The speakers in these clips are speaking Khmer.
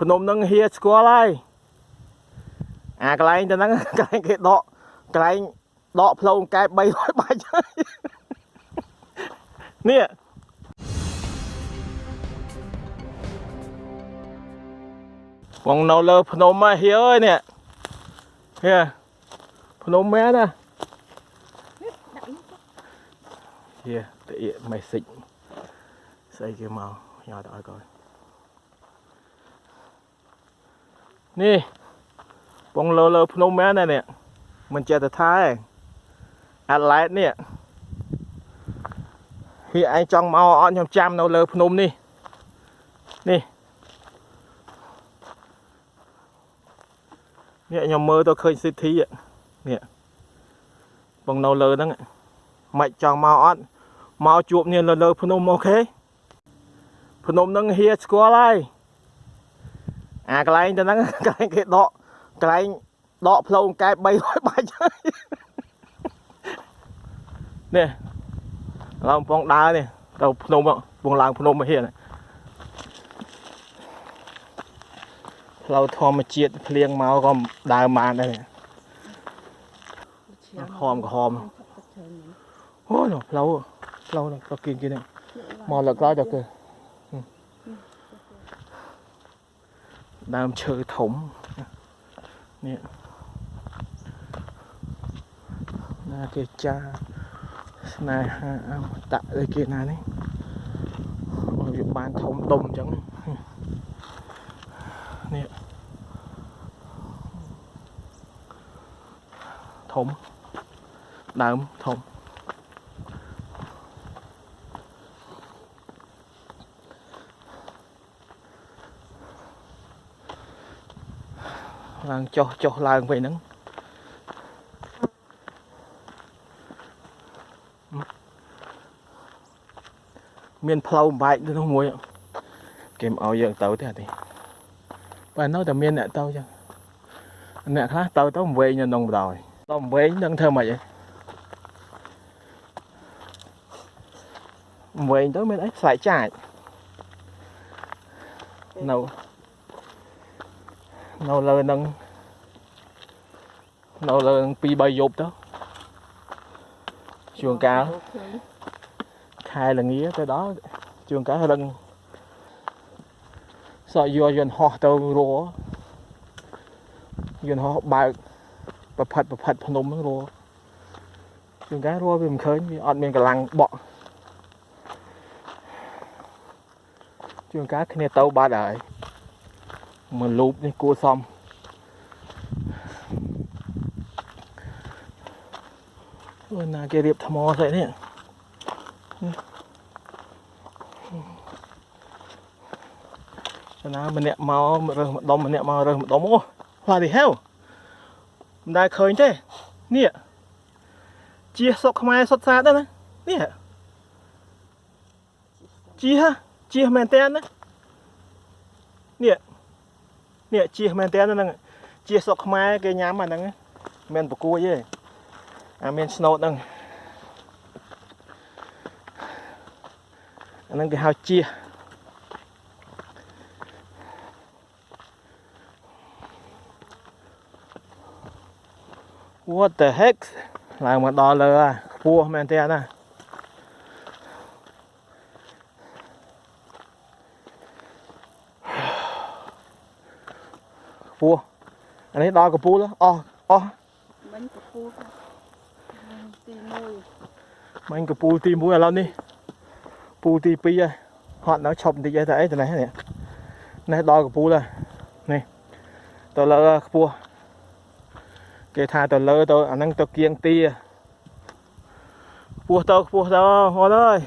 ភ្នំនឹងហៀស្គាល់ហើយអាកន្លែងទៅហ្នឹងកន្លែងគេដកកន្លែងដកផ្លូវកែប300បាច់ហើយនេះបងនៅលើភ្នំមកហៀអើយនេះហៀភ្នំមែនណាហៀតាអៀមេសិចស្អីគេមកញ៉ាំទៅឲ្យកូ ននេះបងលើលើភ្នំមែនណានេះមិនចេះតែថាទេអាឡែតនេះហៀឯងចង់មកអត់ខ្ញុំចាំនៅលើភ្នំនេះនេះនេះខ្ញុំមើលទៅឃើញសិទ្ធិនេះបងនៅលើហ្នឹងមិនចង់មកអត់មកជួបនេះលើលើភ្នំអូខេភ្នំហ្នឹងហៀស្គាល់ហើយ អាកន្លែងទៅហ្នឹងកន្លែងគេដកកន្លែងដកផ្លូវកែប300បាច់ហើយនេះឡើងកំពងដើរនេះទៅភ្នំពងឡើងភ្នំមកហៀនេះផ្លូវធម្មជាតិភ្លៀងមកក៏ដើរបានដែរនេះហមក្រហមអូនោះផ្លូវផ្លូវនោះក៏គៀងគៀងនេះមកលើក្រោយទៅគឺហឹម ដើមឈើធំនេះណាគេចាស្នេហាអមតៈអីគេណានេះអូវាបានធំដុំអញ្ចឹងនេះធំដើមធំ ឡើងចុះចុះឡើងវិញហ្នឹងមានផ្លូវបែកទៅនោះមួយគេមិនឲ្យយើងទៅទេអានេះបើនៅតែមានអ្នកទៅចឹងអ្នកខ្លះទៅទៅវែងនៅក្នុងបដ ாய் ទៅវែងនឹងធ្វើម៉េចឯងវែងទៅមានអីស្លែកចាចនៅ នៅលើនឹងនៅលើនឹង2 3យប់ទៅជួងកាលខែល្ងាទៅដល់ជួងកាលរឹងសក់យកយន្តហោះទៅរយន្តហោះបើកប្រផិតប្រផិតភ្នំហ្នឹងរជួងកាលរវាមិនឃើញវាអត់មានកម្លាំងបក់ជួងកាលគ្នាទៅបាត់ហើយ មួយលូបនេះគួរសមអូណាគេរៀបថ្មស្អីនេះណាម្នាក់មករើសម្ដុំម្នាក់មករើសម្ដុំអូផ្លាទីហេវមិនដែលឃើញទេនេះជាសុកខ្មែរសុតសាដែរណានេះជាជាមែនតើណានេះ ជៀសមែនតើហ្នឹងជៀសស្រុកខ្មែរគេញ៉ាំអាហ្នឹងមិនមែនប្រគួយទេអាមានស្នូតហ្នឹងអាហ្នឹងគេហៅជៀស What the heck ឡើងមកដល់លើហើយខ្ពស់មែនតើណា ពស់អានេះដល់កពូលអស់អស់មិញពពូទី1មិញកពូលទី1ឥឡូវនេះពូលទី2ហើយហត់នៅឈប់បន្តិចឯទៅអីទៅនេះនេះនេះដល់កពូលហើយនេះទៅលើខ្ពស់គេថាទៅលើទៅអាហ្នឹងទៅគៀងទីខ្ពស់ទៅខ្ពស់ទៅហត់អើយ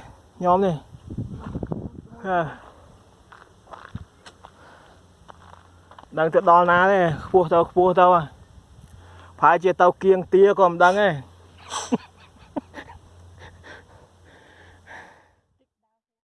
ញោមនេះហា ដឹងទៅដល់ណាទេខ្ពស់ទៅខ្ពស់ទៅប្រហែលជាទៅគៀងទាក៏មិនដឹងទេ